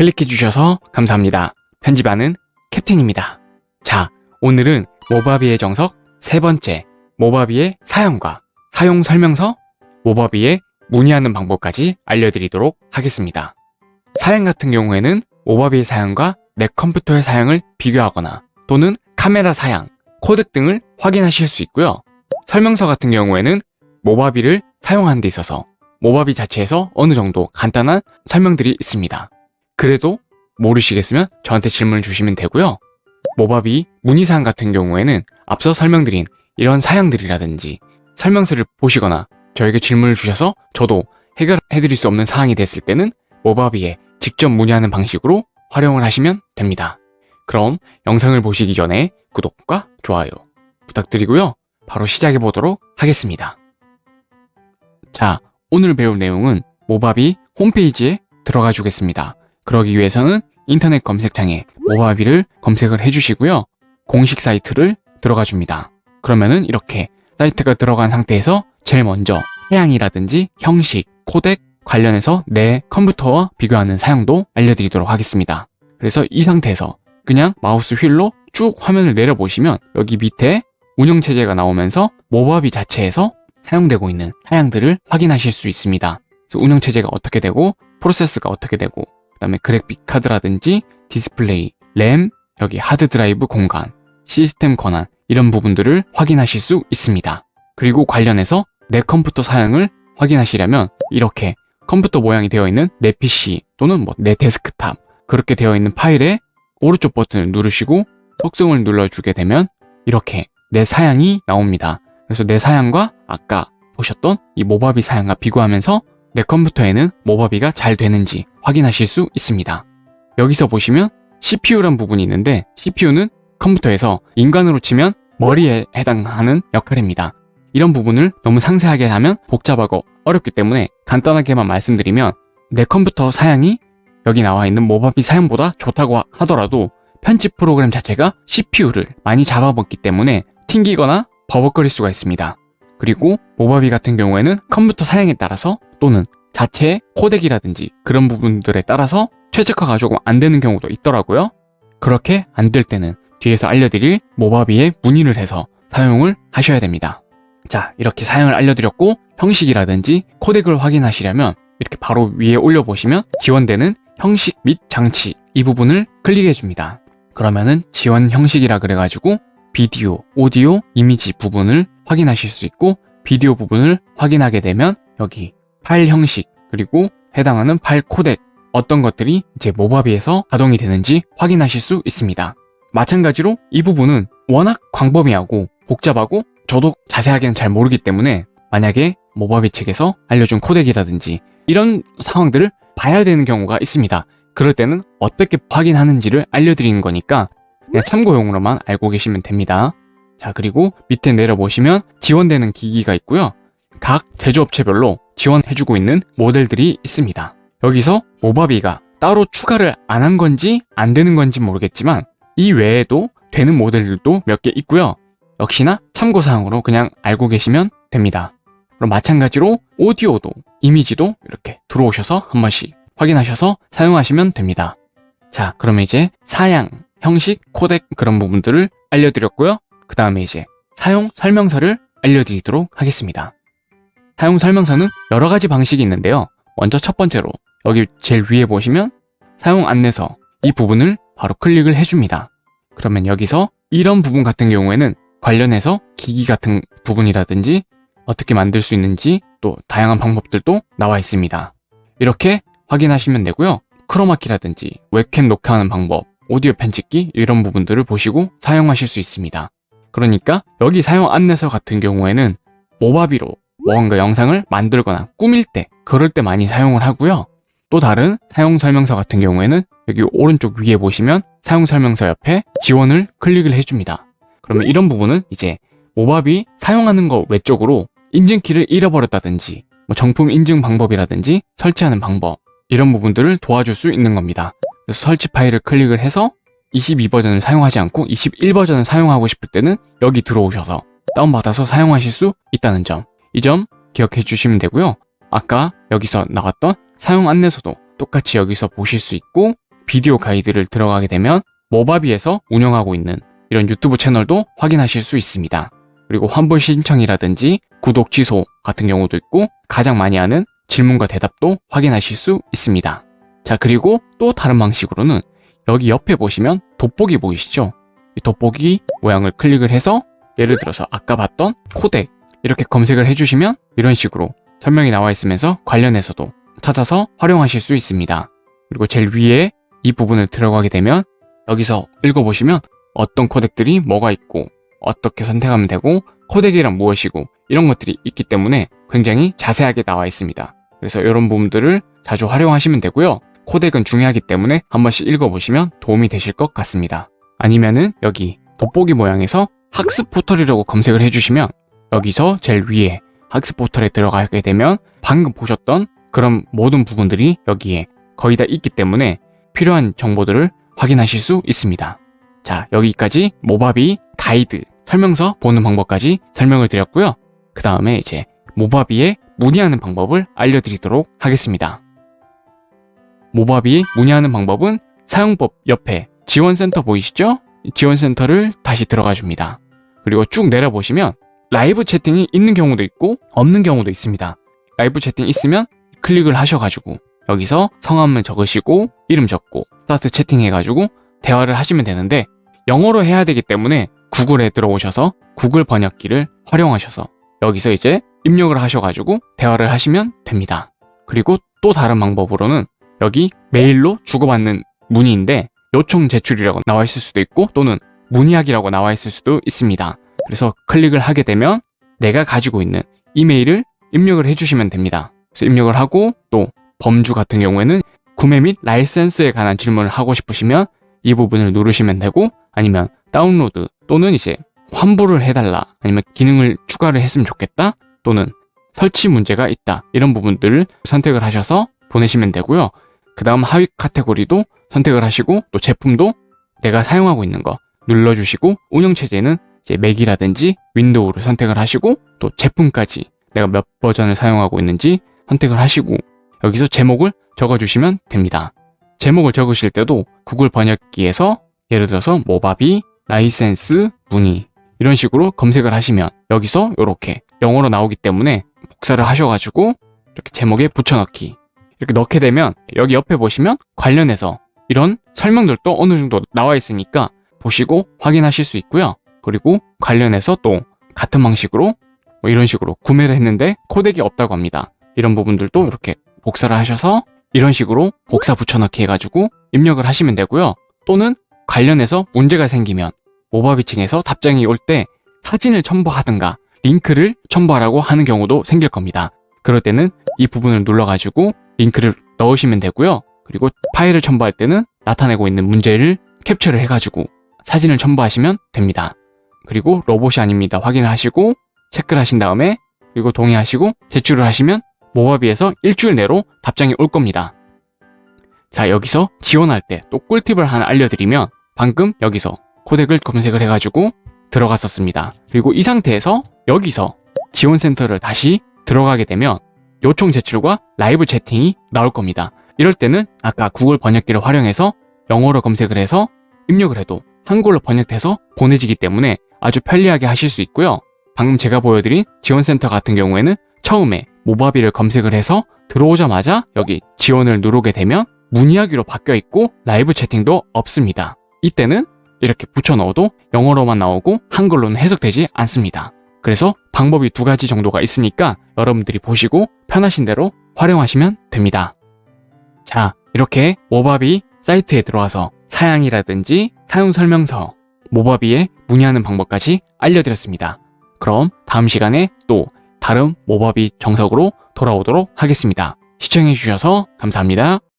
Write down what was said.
클릭해 주셔서 감사합니다. 편집하는 캡틴입니다. 자, 오늘은 모바비의 정석 세 번째, 모바비의 사용과 사용 설명서, 모바비의 문의하는 방법까지 알려드리도록 하겠습니다. 사양 같은 경우에는 모바비의 사양과 내 컴퓨터의 사양을 비교하거나 또는 카메라 사양, 코덱 등을 확인하실 수 있고요. 설명서 같은 경우에는 모바비를 사용하는 데 있어서 모바비 자체에서 어느 정도 간단한 설명들이 있습니다. 그래도 모르시겠으면 저한테 질문을 주시면 되고요. 모바비 문의사항 같은 경우에는 앞서 설명드린 이런 사양들이라든지 설명서를 보시거나 저에게 질문을 주셔서 저도 해결해드릴 수 없는 사항이 됐을 때는 모바비에 직접 문의하는 방식으로 활용을 하시면 됩니다. 그럼 영상을 보시기 전에 구독과 좋아요 부탁드리고요. 바로 시작해 보도록 하겠습니다. 자, 오늘 배울 내용은 모바비 홈페이지에 들어가 주겠습니다. 그러기 위해서는 인터넷 검색창에 모바비를 검색을 해주시고요. 공식 사이트를 들어가 줍니다. 그러면은 이렇게 사이트가 들어간 상태에서 제일 먼저 사양이라든지 형식, 코덱 관련해서 내 컴퓨터와 비교하는 사용도 알려드리도록 하겠습니다. 그래서 이 상태에서 그냥 마우스 휠로 쭉 화면을 내려보시면 여기 밑에 운영체제가 나오면서 Movavi 자체에서 사용되고 있는 사양들을 확인하실 수 있습니다. 운영체제가 어떻게 되고 프로세스가 어떻게 되고 그 다음에 그래픽 카드라든지 디스플레이, 램, 여기 하드 드라이브 공간, 시스템 권한 이런 부분들을 확인하실 수 있습니다. 그리고 관련해서 내 컴퓨터 사양을 확인하시려면 이렇게 컴퓨터 모양이 되어 있는 내 PC 또는 뭐 내 데스크탑 그렇게 되어 있는 파일에 오른쪽 버튼을 누르시고 속성을 눌러주게 되면 이렇게 내 사양이 나옵니다. 그래서 내 사양과 아까 보셨던 이 모바비 사양과 비교하면서 내 컴퓨터에는 모바비가 잘 되는지 확인하실 수 있습니다. 여기서 보시면 CPU란 부분이 있는데 CPU는 컴퓨터에서 인간으로 치면 머리에 해당하는 역할입니다. 이런 부분을 너무 상세하게 하면 복잡하고 어렵기 때문에 간단하게만 말씀드리면 내 컴퓨터 사양이 여기 나와 있는 모바비 사양보다 좋다고 하더라도 편집 프로그램 자체가 CPU를 많이 잡아먹기 때문에 튕기거나 버벅거릴 수가 있습니다. 그리고 모바비 같은 경우에는 컴퓨터 사양에 따라서 또는 자체의 코덱이라든지 그런 부분들에 따라서 최적화가 조금 안 되는 경우도 있더라고요. 그렇게 안 될 때는 뒤에서 알려드릴 모바비에 문의를 해서 사용을 하셔야 됩니다. 자, 이렇게 사양을 알려드렸고 형식이라든지 코덱을 확인하시려면 이렇게 바로 위에 올려보시면 지원되는 형식 및 장치 이 부분을 클릭해 줍니다. 그러면은 지원 형식이라 그래가지고 비디오, 오디오, 이미지 부분을 확인하실 수 있고 비디오 부분을 확인하게 되면 여기 파일 형식 그리고 해당하는 파일 코덱 어떤 것들이 이제 모바비에서 가동이 되는지 확인하실 수 있습니다. 마찬가지로 이 부분은 워낙 광범위하고 복잡하고 저도 자세하게는 잘 모르기 때문에 만약에 모바비 측에서 알려준 코덱이라든지 이런 상황들을 봐야 되는 경우가 있습니다. 그럴 때는 어떻게 확인하는지를 알려드리는 거니까 그냥 참고용으로만 알고 계시면 됩니다. 자 그리고 밑에 내려보시면 지원되는 기기가 있고요. 각 제조업체별로 지원해주고 있는 모델들이 있습니다. 여기서 모바비가 따로 추가를 안 한 건지 안 되는 건지 모르겠지만 이 외에도 되는 모델들도 몇 개 있고요. 역시나 참고사항으로 그냥 알고 계시면 됩니다. 그럼 마찬가지로 오디오도 이미지도 이렇게 들어오셔서 한 번씩 확인하셔서 사용하시면 됩니다. 자 그러면 이제 사양, 형식, 코덱 그런 부분들을 알려드렸고요. 그 다음에 이제 사용 설명서를 알려드리도록 하겠습니다. 사용 설명서는 여러 가지 방식이 있는데요. 먼저 첫 번째로 여기 제일 위에 보시면 사용 안내서 이 부분을 바로 클릭을 해줍니다. 그러면 여기서 이런 부분 같은 경우에는 관련해서 기기 같은 부분이라든지 어떻게 만들 수 있는지 또 다양한 방법들도 나와 있습니다. 이렇게 확인하시면 되고요. 크로마키라든지 웹캠 녹화하는 방법, 오디오 편집기 이런 부분들을 보시고 사용하실 수 있습니다. 그러니까 여기 사용 안내서 같은 경우에는 모바비로 뭔가 영상을 만들거나 꾸밀 때 그럴 때 많이 사용을 하고요. 또 다른 사용 설명서 같은 경우에는 여기 오른쪽 위에 보시면 사용 설명서 옆에 지원을 클릭을 해줍니다. 그러면 이런 부분은 이제 모바비 사용하는 거 외적으로 인증키를 잃어버렸다든지 뭐 정품 인증 방법이라든지 설치하는 방법 이런 부분들을 도와줄 수 있는 겁니다. 그래서 설치 파일을 클릭을 해서 22버전을 사용하지 않고 21버전을 사용하고 싶을 때는 여기 들어오셔서 다운받아서 사용하실 수 있다는 점 이 점 기억해 주시면 되고요. 아까 여기서 나왔던 사용 안내서도 똑같이 여기서 보실 수 있고 비디오 가이드를 들어가게 되면 모바비에서 운영하고 있는 이런 유튜브 채널도 확인하실 수 있습니다. 그리고 환불 신청이라든지 구독 취소 같은 경우도 있고 가장 많이 하는 질문과 대답도 확인하실 수 있습니다. 자 그리고 또 다른 방식으로는 여기 옆에 보시면 돋보기 보이시죠? 이 돋보기 모양을 클릭을 해서 예를 들어서 아까 봤던 코덱 이렇게 검색을 해주시면 이런 식으로 설명이 나와 있으면서 관련해서도 찾아서 활용하실 수 있습니다. 그리고 제일 위에 이 부분을 들어가게 되면 여기서 읽어보시면 어떤 코덱들이 뭐가 있고 어떻게 선택하면 되고 코덱이란 무엇이고 이런 것들이 있기 때문에 굉장히 자세하게 나와 있습니다. 그래서 이런 부분들을 자주 활용하시면 되고요. 코덱은 중요하기 때문에 한 번씩 읽어보시면 도움이 되실 것 같습니다. 아니면은 여기 돋보기 모양에서 학습 포털이라고 검색을 해주시면 여기서 제일 위에 학습 포털에 들어가게 되면 방금 보셨던 그런 모든 부분들이 여기에 거의 다 있기 때문에 필요한 정보들을 확인하실 수 있습니다. 자, 여기까지 모바비 가이드 설명서 보는 방법까지 설명을 드렸고요. 그 다음에 이제 모바비에 문의하는 방법을 알려드리도록 하겠습니다. 모바비 문의하는 방법은 사용법 옆에 지원센터 보이시죠? 지원센터를 다시 들어가 줍니다. 그리고 쭉 내려보시면 라이브 채팅이 있는 경우도 있고 없는 경우도 있습니다. 라이브 채팅 있으면 클릭을 하셔가지고 여기서 성함을 적으시고 이름 적고 start chatting 해가지고 대화를 하시면 되는데 영어로 해야 되기 때문에 구글에 들어오셔서 구글 번역기를 활용하셔서 여기서 이제 입력을 하셔가지고 대화를 하시면 됩니다. 그리고 또 다른 방법으로는 여기 메일로 주고받는 문의인데 요청 제출이라고 나와 있을 수도 있고 또는 문의하기라고 나와 있을 수도 있습니다. 그래서 클릭을 하게 되면 내가 가지고 있는 이메일을 입력을 해주시면 됩니다. 그래서 입력을 하고 또 범주 같은 경우에는 구매 및 라이센스에 관한 질문을 하고 싶으시면 이 부분을 누르시면 되고 아니면 다운로드 또는 이제 환불을 해달라 아니면 기능을 추가를 했으면 좋겠다 또는 설치 문제가 있다 이런 부분들을 선택을 하셔서 보내시면 되고요. 그 다음 하위 카테고리도 선택을 하시고 또 제품도 내가 사용하고 있는 거 눌러주시고 운영체제는 이제 맥이라든지 윈도우를 선택을 하시고 또 제품까지 내가 몇 버전을 사용하고 있는지 선택을 하시고 여기서 제목을 적어주시면 됩니다. 제목을 적으실 때도 구글 번역기에서 예를 들어서 Movavi, 라이센스, 문의 이런 식으로 검색을 하시면 여기서 이렇게 영어로 나오기 때문에 복사를 하셔가지고 이렇게 제목에 붙여넣기 이렇게 넣게 되면 여기 옆에 보시면 관련해서 이런 설명들도 어느 정도 나와 있으니까 보시고 확인하실 수 있고요. 그리고 관련해서 또 같은 방식으로 뭐 이런 식으로 구매를 했는데 코덱이 없다고 합니다. 이런 부분들도 이렇게 복사를 하셔서 이런 식으로 복사 붙여넣기 해가지고 입력을 하시면 되고요. 또는 관련해서 문제가 생기면 모바비층에서 답장이 올 때 사진을 첨부하든가 링크를 첨부하라고 하는 경우도 생길 겁니다. 그럴 때는 이 부분을 눌러가지고 링크를 넣으시면 되고요. 그리고 파일을 첨부할 때는 나타내고 있는 문제를 캡처를 해가지고 사진을 첨부하시면 됩니다. 그리고 로봇이 아닙니다. 확인을 하시고 체크를 하신 다음에 그리고 동의하시고 제출을 하시면 모바비에서 일주일 내로 답장이 올 겁니다. 자 여기서 지원할 때 또 꿀팁을 하나 알려드리면 방금 여기서 코덱을 검색을 해가지고 들어갔었습니다. 그리고 이 상태에서 여기서 지원센터를 다시 들어가게 되면 요청 제출과 라이브 채팅이 나올 겁니다. 이럴 때는 아까 구글 번역기를 활용해서 영어로 검색을 해서 입력을 해도 한글로 번역돼서 보내지기 때문에 아주 편리하게 하실 수 있고요. 방금 제가 보여드린 지원센터 같은 경우에는 처음에 모바비를 검색을 해서 들어오자마자 여기 지원을 누르게 되면 문의하기로 바뀌어 있고 라이브 채팅도 없습니다. 이때는 이렇게 붙여 넣어도 영어로만 나오고 한글로는 해석되지 않습니다. 그래서 방법이 두 가지 정도가 있으니까 여러분들이 보시고 편하신 대로 활용하시면 됩니다. 자, 이렇게 모바비 사이트에 들어와서 사양이라든지 사용 설명서, 모바비에 문의하는 방법까지 알려드렸습니다. 그럼 다음 시간에 또 다른 모바비 정석으로 돌아오도록 하겠습니다. 시청해주셔서 감사합니다.